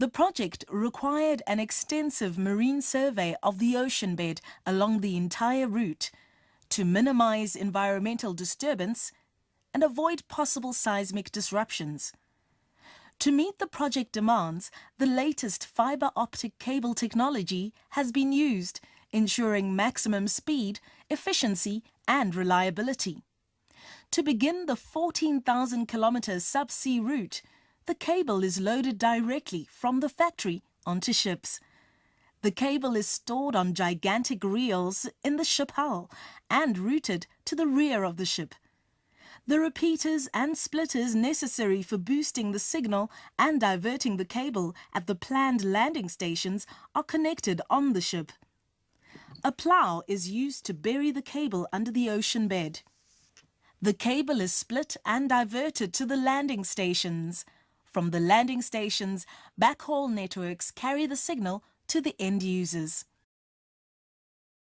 The project required an extensive marine survey of the ocean bed along the entire route to minimize environmental disturbance and avoid possible seismic disruptions. To meet the project demands, the latest fiber optic cable technology has been used, ensuring maximum speed, efficiency and reliability. To begin the 14,000 kilometer subsea route, the cable is loaded directly from the factory onto ships. The cable is stored on gigantic reels in the ship hull and routed to the rear of the ship. The repeaters and splitters necessary for boosting the signal and diverting the cable at the planned landing stations are connected on the ship. A plough is used to bury the cable under the ocean bed. The cable is split and diverted to the landing stations. From the landing stations, backhaul networks carry the signal to the end users.